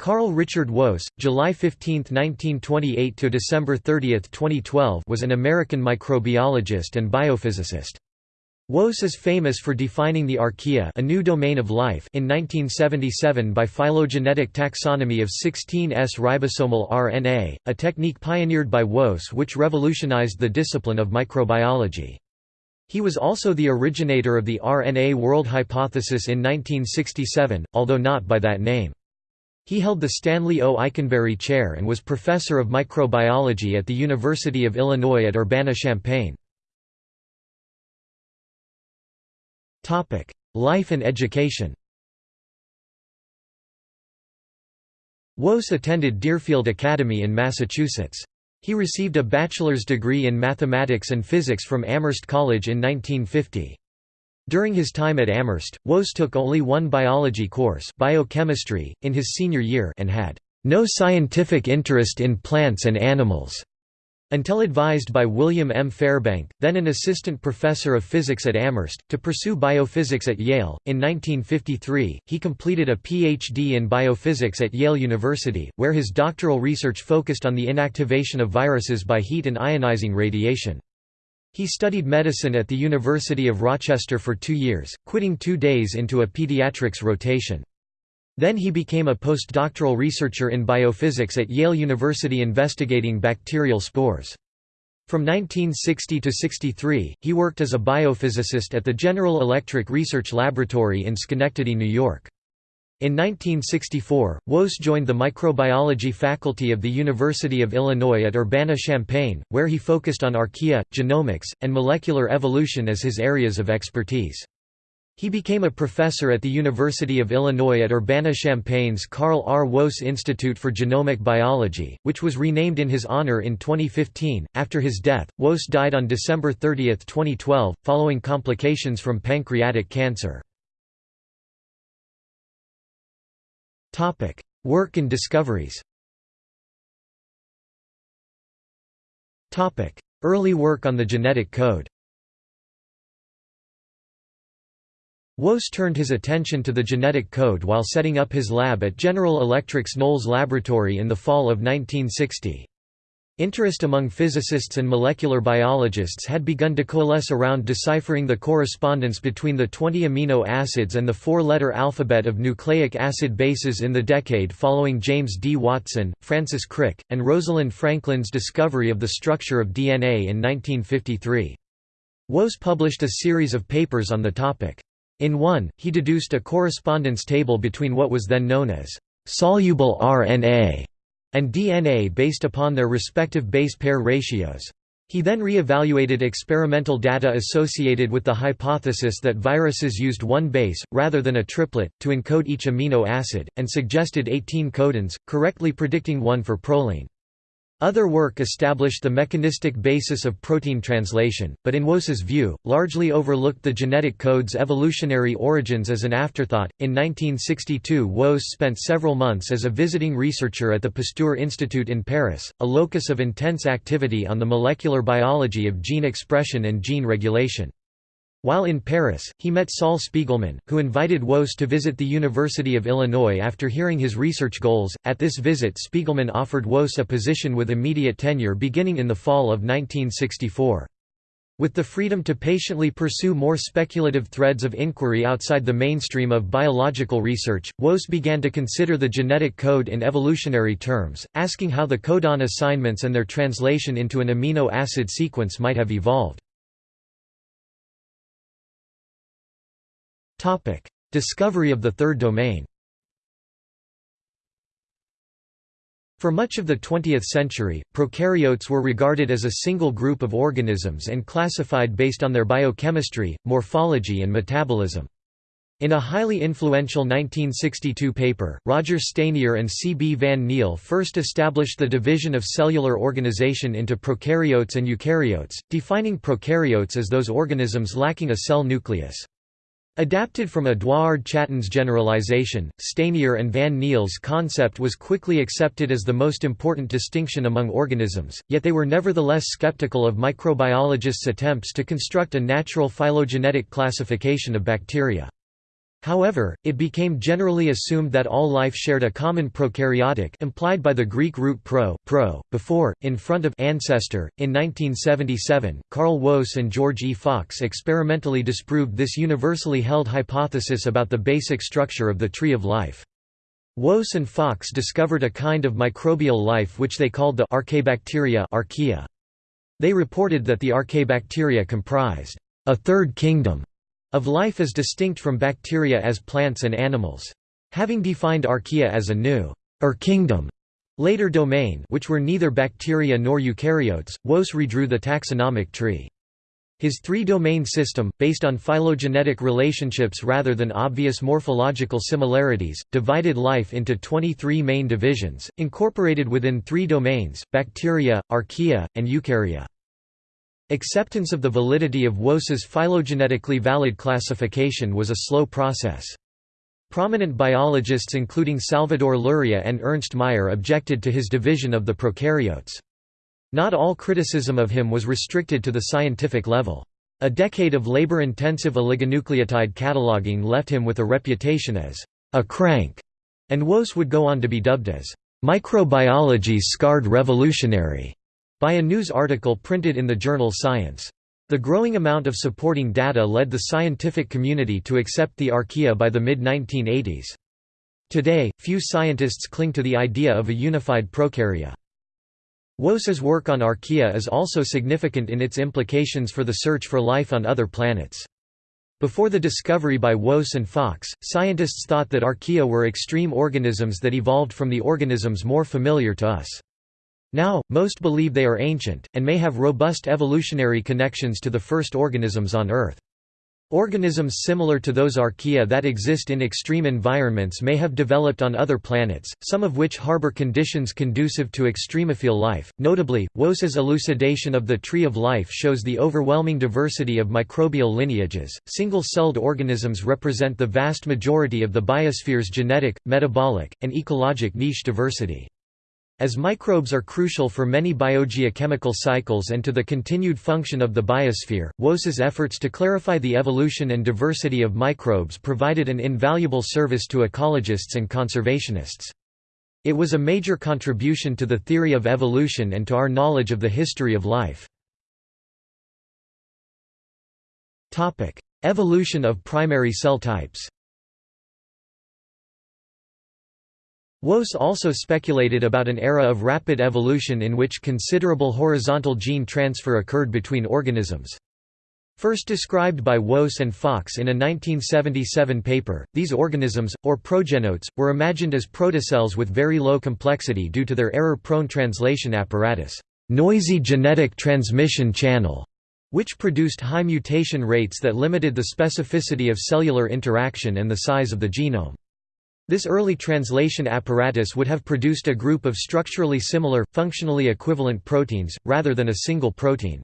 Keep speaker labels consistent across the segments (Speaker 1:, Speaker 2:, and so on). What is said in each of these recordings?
Speaker 1: Carl Richard Woese, July 15, 1928 to December 30, 2012, was an American microbiologist and biophysicist. Woese is famous for defining the archaea a new domain of life in 1977 by phylogenetic taxonomy of 16S ribosomal RNA, a technique pioneered by Woese which revolutionized the discipline of microbiology. He was also the originator of the RNA world hypothesis in 1967, although not by that name. He held the Stanley O. Eikenberry Chair and was professor of microbiology at the University of Illinois at Urbana-Champaign. Life and education Woese attended Deerfield Academy in Massachusetts. He received a bachelor's degree in mathematics and physics from Amherst College in 1950. During his time at Amherst, Woese took only one biology course biochemistry, in his senior year and had no scientific interest in plants and animals, until advised by William M. Fairbank, then an assistant professor of physics at Amherst, to pursue biophysics at Yale. In 1953, he completed a Ph.D. in biophysics at Yale University, where his doctoral research focused on the inactivation of viruses by heat and ionizing radiation. He studied medicine at the University of Rochester for two years, quitting two days into a pediatrics rotation. Then he became a postdoctoral researcher in biophysics at Yale University investigating bacterial spores. From 1960 to 63, he worked as a biophysicist at the General Electric Research Laboratory in Schenectady, New York. In 1964, Woese joined the microbiology faculty of the University of Illinois at Urbana-Champaign, where he focused on archaea, genomics, and molecular evolution as his areas of expertise. He became a professor at the University of Illinois at Urbana-Champaign's Carl R. Woese Institute for Genomic Biology, which was renamed in his honor in 2015. After his death, Woese died on December 30, 2012, following complications from pancreatic cancer. Topic: Work and discoveries. Topic: Early work on the genetic code. Woese turned his attention to the genetic code while setting up his lab at General Electric's Knolls Laboratory in the fall of 1960. Interest among physicists and molecular biologists had begun to coalesce around deciphering the correspondence between the 20 amino acids and the four-letter alphabet of nucleic acid bases in the decade following James D. Watson, Francis Crick, and Rosalind Franklin's discovery of the structure of DNA in 1953. Woese published a series of papers on the topic. In one, he deduced a correspondence table between what was then known as soluble RNA and DNA based upon their respective base pair ratios. He then re-evaluated experimental data associated with the hypothesis that viruses used one base, rather than a triplet, to encode each amino acid, and suggested 18 codons, correctly predicting one for proline. Other work established the mechanistic basis of protein translation, but in Woese's view, largely overlooked the genetic code's evolutionary origins as an afterthought. In 1962, Woese spent several months as a visiting researcher at the Pasteur Institute in Paris, a locus of intense activity on the molecular biology of gene expression and gene regulation. While in Paris, he met Saul Spiegelman, who invited Woese to visit the University of Illinois after hearing his research goals. At this visit, Spiegelman offered Woese a position with immediate tenure beginning in the fall of 1964. With the freedom to patiently pursue more speculative threads of inquiry outside the mainstream of biological research, Woese began to consider the genetic code in evolutionary terms, asking how the codon assignments and their translation into an amino acid sequence might have evolved. Topic: Discovery of the third domain. For much of the 20th century, prokaryotes were regarded as a single group of organisms and classified based on their biochemistry, morphology and metabolism. In a highly influential 1962 paper, Roger Stanier and C. B. van Niel first established the division of cellular organization into prokaryotes and eukaryotes, defining prokaryotes as those organisms lacking a cell nucleus. Adapted from Eduard Chatton's generalization, Stanier and Van Niel's concept was quickly accepted as the most important distinction among organisms, yet they were nevertheless skeptical of microbiologists' attempts to construct a natural phylogenetic classification of bacteria. However, it became generally assumed that all life shared a common prokaryotic implied by the Greek root pro, pro, before, in front of ancestor. In 1977, Carl Woese and George E. Fox experimentally disproved this universally held hypothesis about the basic structure of the tree of life. Woese and Fox discovered a kind of microbial life which they called the Archaebacteria archaea. They reported that the Archaebacteria comprised a third kingdom of life as distinct from bacteria as plants and animals. Having defined archaea as a new or kingdom, later domain which were neither bacteria nor eukaryotes, Woese redrew the taxonomic tree. His three-domain system, based on phylogenetic relationships rather than obvious morphological similarities, divided life into 23 main divisions, incorporated within three domains, bacteria, archaea, and eukarya. Acceptance of the validity of Woese's phylogenetically valid classification was a slow process. Prominent biologists including Salvador Luria and Ernst Mayr objected to his division of the prokaryotes. Not all criticism of him was restricted to the scientific level. A decade of labor-intensive oligonucleotide cataloging left him with a reputation as a crank, and Woese would go on to be dubbed as microbiology's scarred revolutionary by a news article printed in the journal Science. The growing amount of supporting data led the scientific community to accept the archaea by the mid-1980s. Today, few scientists cling to the idea of a unified prokarya. Woese's work on archaea is also significant in its implications for the search for life on other planets. Before the discovery by Woese and Fox, scientists thought that archaea were extreme organisms that evolved from the organisms more familiar to us. Now, most believe they are ancient, and may have robust evolutionary connections to the first organisms on Earth. Organisms similar to those archaea that exist in extreme environments may have developed on other planets, some of which harbor conditions conducive to extremophile life. Notably, Woese's elucidation of the tree of life shows the overwhelming diversity of microbial lineages. Single celled organisms represent the vast majority of the biosphere's genetic, metabolic, and ecologic niche diversity. As microbes are crucial for many biogeochemical cycles and to the continued function of the biosphere, Woese's efforts to clarify the evolution and diversity of microbes provided an invaluable service to ecologists and conservationists. It was a major contribution to the theory of evolution and to our knowledge of the history of life. Evolution of primary cell types Woese also speculated about an era of rapid evolution in which considerable horizontal gene transfer occurred between organisms. First described by Woese and Fox in a 1977 paper, these organisms, or progenotes, were imagined as protocells with very low complexity due to their error-prone translation apparatus, noisy genetic transmission channel, which produced high mutation rates that limited the specificity of cellular interaction and the size of the genome. This early translation apparatus would have produced a group of structurally similar, functionally equivalent proteins, rather than a single protein.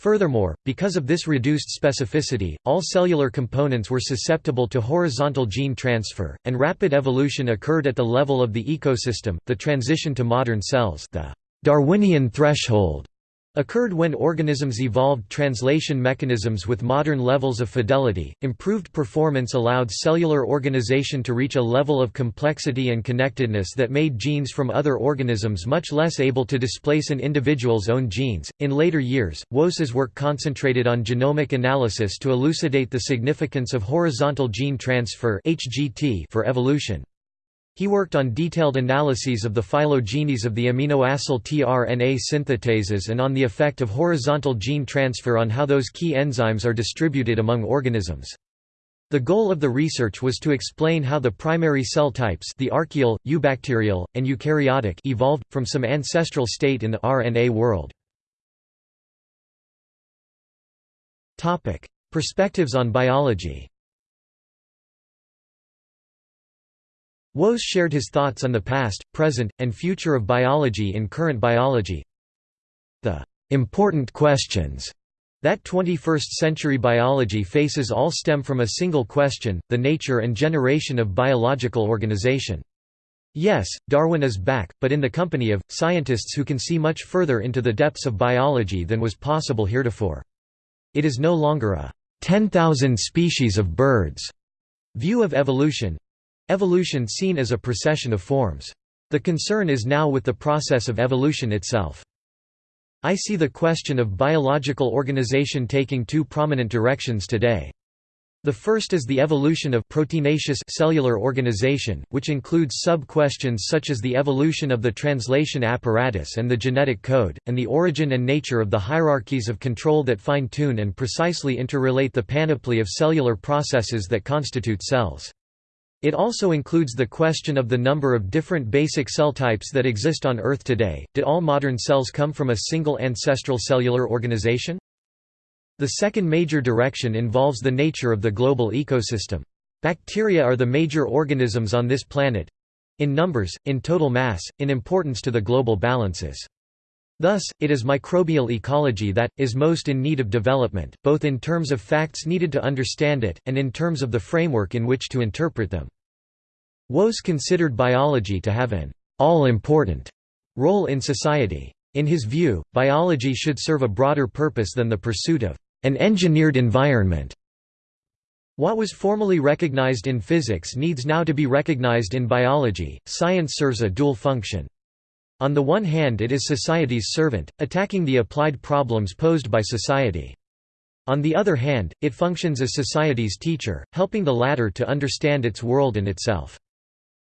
Speaker 1: Furthermore, because of this reduced specificity, all cellular components were susceptible to horizontal gene transfer, and rapid evolution occurred at the level of the ecosystem. The transition to modern cells, the Darwinian threshold, occurred when organisms evolved translation mechanisms with modern levels of fidelity. Improved performance allowed cellular organization to reach a level of complexity and connectedness that made genes from other organisms much less able to displace an individual's own genes. In later years, Woese's work concentrated on genomic analysis to elucidate the significance of horizontal gene transfer (HGT) for evolution. He worked on detailed analyses of the phylogenies of the aminoacyl tRNA synthetases and on the effect of horizontal gene transfer on how those key enzymes are distributed among organisms. The goal of the research was to explain how the primary cell types the archaeal, eubacterial, and eukaryotic evolved, from some ancestral state in the RNA world. Perspectives on biology Woese shared his thoughts on the past, present, and future of biology in Current Biology. The important questions that 21st-century biology faces all stem from a single question, the nature and generation of biological organization. Yes, Darwin is back, but in the company of, scientists who can see much further into the depths of biology than was possible heretofore. It is no longer a 10,000 species of birds View of evolution Evolution seen as a procession of forms. The concern is now with the process of evolution itself. I see the question of biological organization taking two prominent directions today. The first is the evolution of proteinaceous cellular organization, which includes sub-questions such as the evolution of the translation apparatus and the genetic code, and the origin and nature of the hierarchies of control that fine-tune and precisely interrelate the panoply of cellular processes that constitute cells. It also includes the question of the number of different basic cell types that exist on Earth today. Did all modern cells come from a single ancestral cellular organization? The second major direction involves the nature of the global ecosystem. Bacteria are the major organisms on this planet in numbers, in total mass, in importance to the global balances. Thus, it is microbial ecology that, is most in need of development, both in terms of facts needed to understand it, and in terms of the framework in which to interpret them. Woese considered biology to have an all-important role in society. In his view, biology should serve a broader purpose than the pursuit of an engineered environment. What was formally recognized in physics needs now to be recognized in biology. Science serves a dual function. On the one hand, it is society's servant, attacking the applied problems posed by society. On the other hand, it functions as society's teacher, helping the latter to understand its world and itself.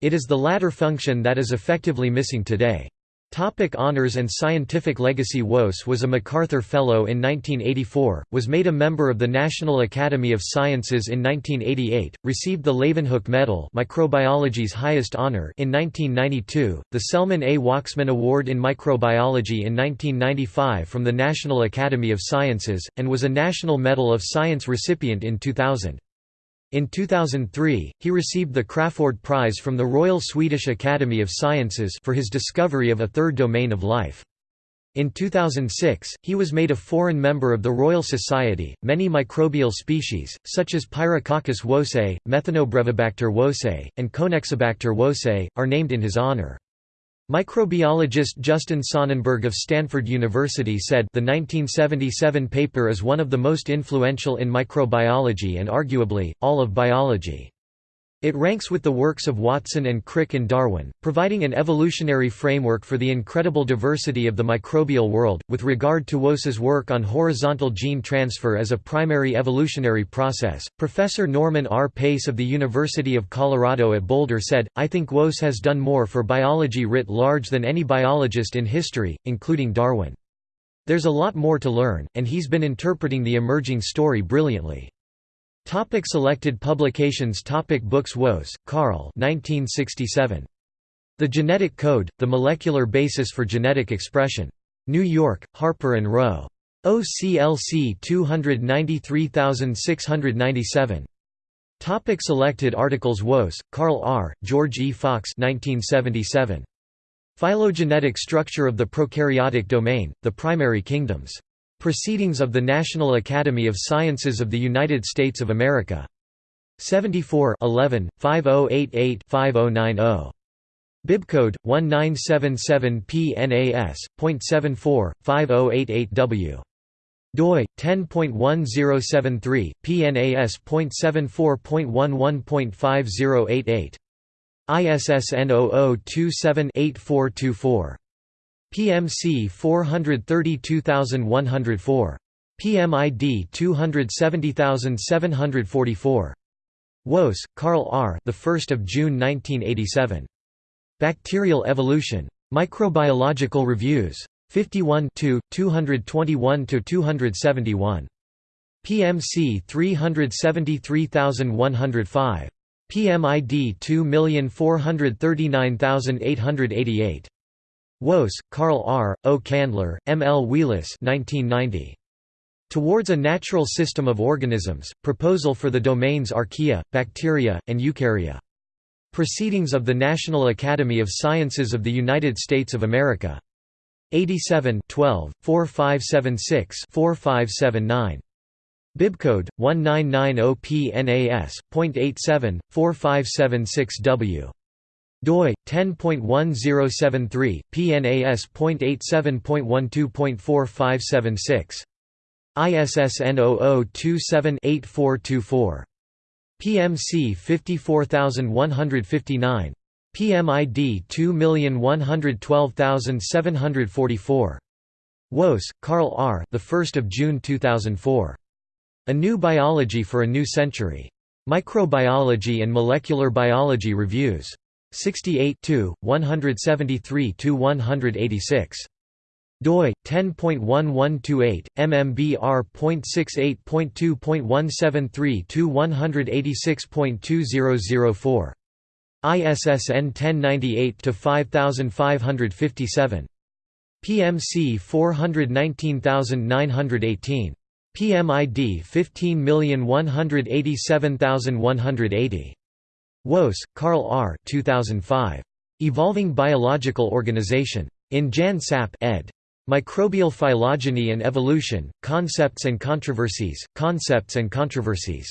Speaker 1: It is the latter function that is effectively missing today. Topic honors and scientific legacy Woese was a MacArthur Fellow in 1984, was made a member of the National Academy of Sciences in 1988, received the Leeuwenhoek Medal microbiology's highest honor in 1992, the Selman A. Waksman Award in Microbiology in 1995 from the National Academy of Sciences, and was a National Medal of Science recipient in 2000. In 2003, he received the Crafoord Prize from the Royal Swedish Academy of Sciences for his discovery of a third domain of life. In 2006, he was made a foreign member of the Royal Society. Many microbial species, such as Pyrococcus woesei, Methanobrevibacter woesei, and Conexibacter woesei, are named in his honor. Microbiologist Justin Sonnenberg of Stanford University said the 1977 paper is one of the most influential in microbiology and arguably, all of biology. It ranks with the works of Watson and Crick and Darwin, providing an evolutionary framework for the incredible diversity of the microbial world. With regard to Woese's work on horizontal gene transfer as a primary evolutionary process, Professor Norman R. Pace of the University of Colorado at Boulder said, I think Woese has done more for biology writ large than any biologist in history, including Darwin. There's a lot more to learn, and he's been interpreting the emerging story brilliantly. Topic selected publications Topic Books Woese, Carl 1967. The Genetic Code, The Molecular Basis for Genetic Expression. New York, Harper & Row. OCLC 293697. Topic selected articles Woese, Carl R., George E. Fox 1977. Phylogenetic Structure of the Prokaryotic Domain, The Primary Kingdoms. Proceedings of the National Academy of Sciences of the United States of America. 74 11, 5088-5090. Bibcode 1977 PNAS.74 5088W. doi 10.1073 PNAS.74.11.5088. ISSN 0027-8424. PMC 432104. PMID 270744. Woese, Carl R. The 1st of June 1987. Bacterial Evolution. Microbiological Reviews. 51 221 271. PMC 373105. PMID 2439888. Woese, Carl R., O. Kandler, M. L. Wheelis 1990. Towards a Natural System of Organisms, Proposal for the Domains Archaea, Bacteria, and Eukarya. Proceedings of the National Academy of Sciences of the United States of America. 87 12, 4576 4579. Bibcode 1990 PNAS.87 4576W doi 10.1073 PNAS.87.12.4576 ISSN 0027-8424 PMC 54159 PMID 2112744 Woese, Carl R. The 1st of June 2004. A New Biology for a New Century. Microbiology and Molecular Biology Reviews. 68 173–186 doi 10.1128 mmbrr.68.2.173 ISSN 1098 to 5557 PMC 419918 PMID 15187180 Woese, Carl R. 2005. Evolving Biological Organization. In Jan Sapp ed. Microbial Phylogeny and Evolution, Concepts and Controversies, Concepts and Controversies.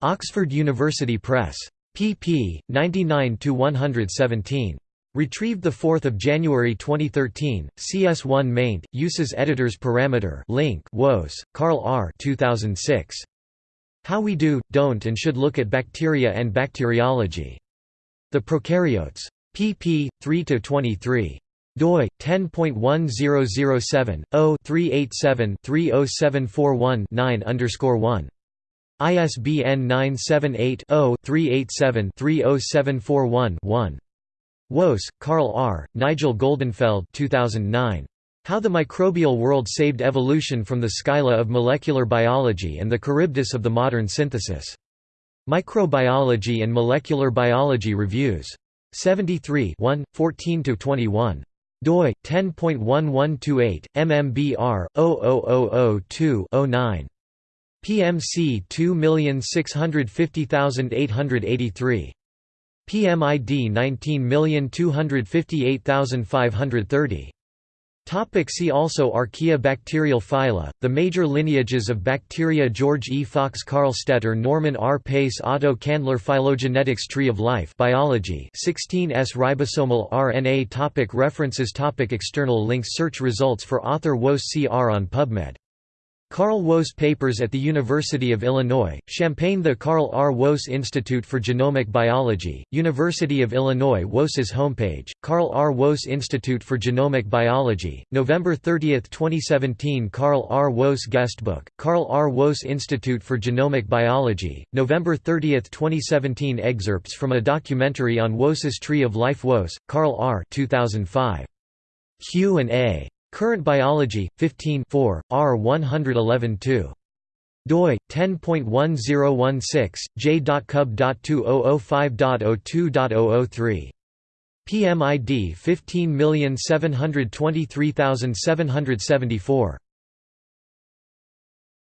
Speaker 1: Oxford University Press. pp. 99–117. Retrieved 4 January 2013, CS1 maint, uses editors parameter link Woese, Carl R. 2006. How We Do, Don't and Should Look at Bacteria and Bacteriology. The Prokaryotes. pp. 3–23 doi 10.1007 0-387-30741-9 ISBN 978 0 387 30741 1 Woese, Carl R., Nigel Goldenfeld 2009. How the Microbial World Saved Evolution from the Scylla of Molecular Biology and the Charybdis of the Modern Synthesis. Microbiology and Molecular Biology Reviews. 73 1, 14–21 doi 10.1128 MMBR 00002-09 PMC 2650883 PMID 19258530 Topic see also Archaea Bacterial phyla, the major lineages of bacteria George E. Fox Karl Stetter Norman R. Pace Otto Kandler Phylogenetics Tree of Life Biology 16S Ribosomal RNA topic References topic External links Search results for author Woese CR on PubMed Carl Woese Papers at the University of Illinois, Champaign The Carl R. Woese Institute for Genomic Biology, University of Illinois Woese's homepage, Carl R. Woese Institute for Genomic Biology, November 30, 2017 Carl R. Woese Guestbook, Carl R. Woese Institute for Genomic Biology, November 30, 2017 Excerpts from a documentary on Woese's Tree of Life Woese, Carl R. 2005. Q&A Current Biology, 15 4, R 111-2. doi 10.1016 j.cub.2005.02.003 PMID 15723774